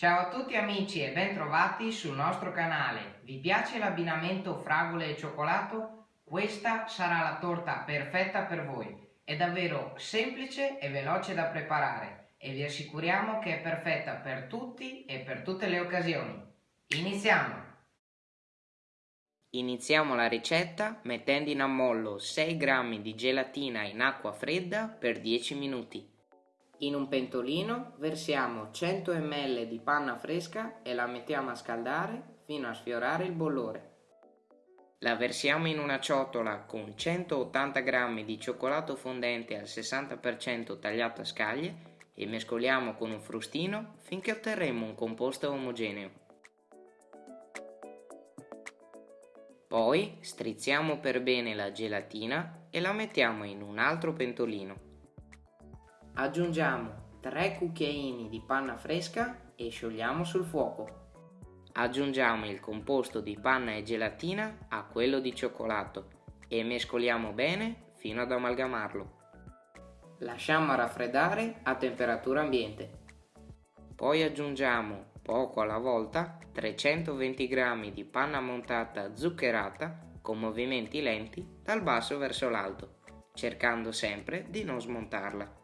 Ciao a tutti amici e bentrovati sul nostro canale. Vi piace l'abbinamento fragole e cioccolato? Questa sarà la torta perfetta per voi. È davvero semplice e veloce da preparare e vi assicuriamo che è perfetta per tutti e per tutte le occasioni. Iniziamo! Iniziamo la ricetta mettendo in ammollo 6 g di gelatina in acqua fredda per 10 minuti. In un pentolino versiamo 100 ml di panna fresca e la mettiamo a scaldare fino a sfiorare il bollore. La versiamo in una ciotola con 180 g di cioccolato fondente al 60% tagliato a scaglie e mescoliamo con un frustino finché otterremo un composto omogeneo. Poi strizziamo per bene la gelatina e la mettiamo in un altro pentolino. Aggiungiamo 3 cucchiaini di panna fresca e sciogliamo sul fuoco. Aggiungiamo il composto di panna e gelatina a quello di cioccolato e mescoliamo bene fino ad amalgamarlo. Lasciamo raffreddare a temperatura ambiente. Poi aggiungiamo, poco alla volta, 320 g di panna montata zuccherata con movimenti lenti dal basso verso l'alto, cercando sempre di non smontarla.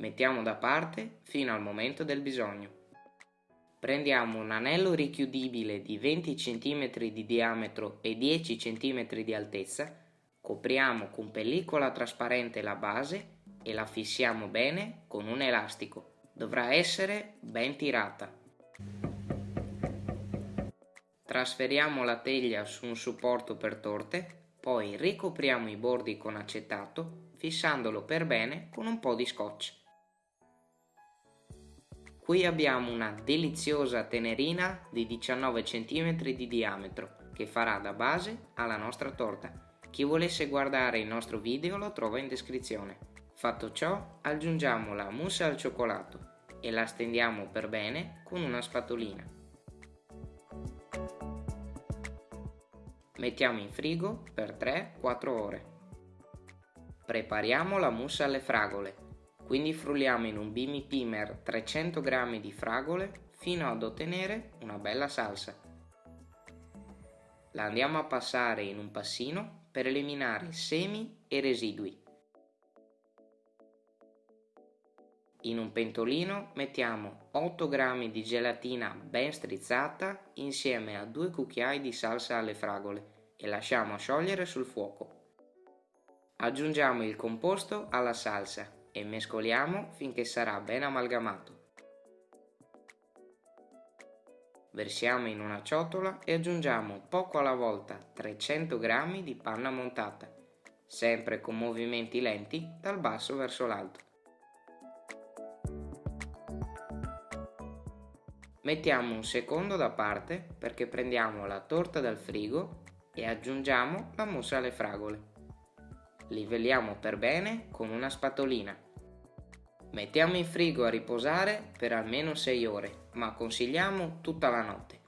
Mettiamo da parte fino al momento del bisogno. Prendiamo un anello richiudibile di 20 cm di diametro e 10 cm di altezza, copriamo con pellicola trasparente la base e la fissiamo bene con un elastico. Dovrà essere ben tirata. Trasferiamo la teglia su un supporto per torte, poi ricopriamo i bordi con acetato, fissandolo per bene con un po' di scotch. Qui abbiamo una deliziosa tenerina di 19 cm di diametro che farà da base alla nostra torta. Chi volesse guardare il nostro video lo trova in descrizione. Fatto ciò aggiungiamo la mousse al cioccolato e la stendiamo per bene con una spatolina. Mettiamo in frigo per 3-4 ore. Prepariamo la mousse alle fragole quindi frulliamo in un bimi pimer 300 g di fragole fino ad ottenere una bella salsa. La andiamo a passare in un passino per eliminare semi e residui. In un pentolino mettiamo 8 g di gelatina ben strizzata insieme a 2 cucchiai di salsa alle fragole e lasciamo sciogliere sul fuoco. Aggiungiamo il composto alla salsa e mescoliamo finché sarà ben amalgamato. Versiamo in una ciotola e aggiungiamo poco alla volta 300 g di panna montata, sempre con movimenti lenti dal basso verso l'alto. Mettiamo un secondo da parte perché prendiamo la torta dal frigo e aggiungiamo la mousse alle fragole. Livelliamo per bene con una spatolina. Mettiamo in frigo a riposare per almeno 6 ore, ma consigliamo tutta la notte.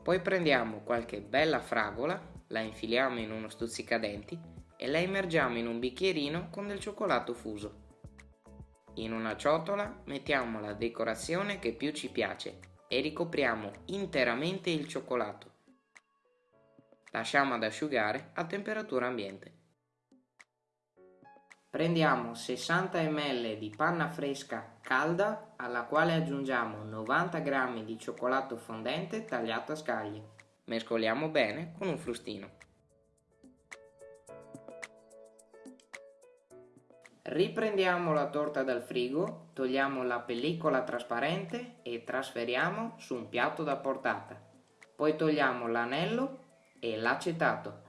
Poi prendiamo qualche bella fragola, la infiliamo in uno stuzzicadenti e la immergiamo in un bicchierino con del cioccolato fuso. In una ciotola mettiamo la decorazione che più ci piace e ricopriamo interamente il cioccolato. Lasciamo ad asciugare a temperatura ambiente. Prendiamo 60 ml di panna fresca calda alla quale aggiungiamo 90 g di cioccolato fondente tagliato a scaglie. Mescoliamo bene con un frustino. Riprendiamo la torta dal frigo, togliamo la pellicola trasparente e trasferiamo su un piatto da portata. Poi togliamo l'anello e l'acetato.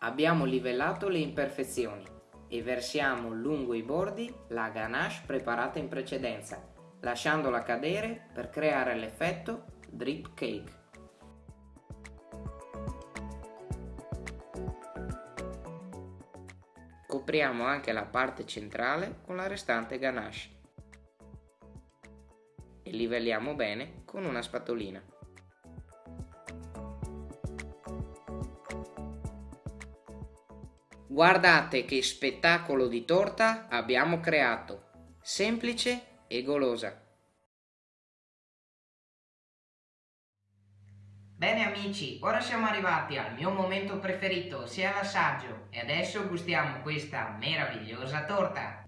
Abbiamo livellato le imperfezioni e versiamo lungo i bordi la ganache preparata in precedenza, lasciandola cadere per creare l'effetto drip cake. Copriamo anche la parte centrale con la restante ganache e livelliamo bene con una spatolina. Guardate che spettacolo di torta abbiamo creato, semplice e golosa. Bene amici, ora siamo arrivati al mio momento preferito, sia l'assaggio, e adesso gustiamo questa meravigliosa torta.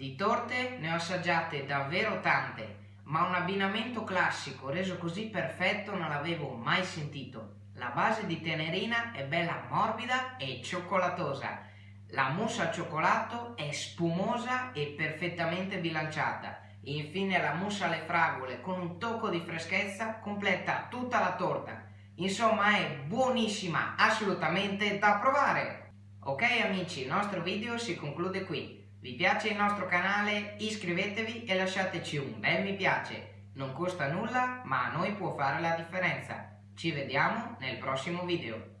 Di torte ne ho assaggiate davvero tante, ma un abbinamento classico reso così perfetto non l'avevo mai sentito. La base di tenerina è bella morbida e cioccolatosa. La mousse al cioccolato è spumosa e perfettamente bilanciata. Infine la mousse alle fragole con un tocco di freschezza completa tutta la torta. Insomma è buonissima, assolutamente da provare! Ok amici, il nostro video si conclude qui. Vi piace il nostro canale? Iscrivetevi e lasciateci un bel mi piace. Non costa nulla, ma a noi può fare la differenza. Ci vediamo nel prossimo video.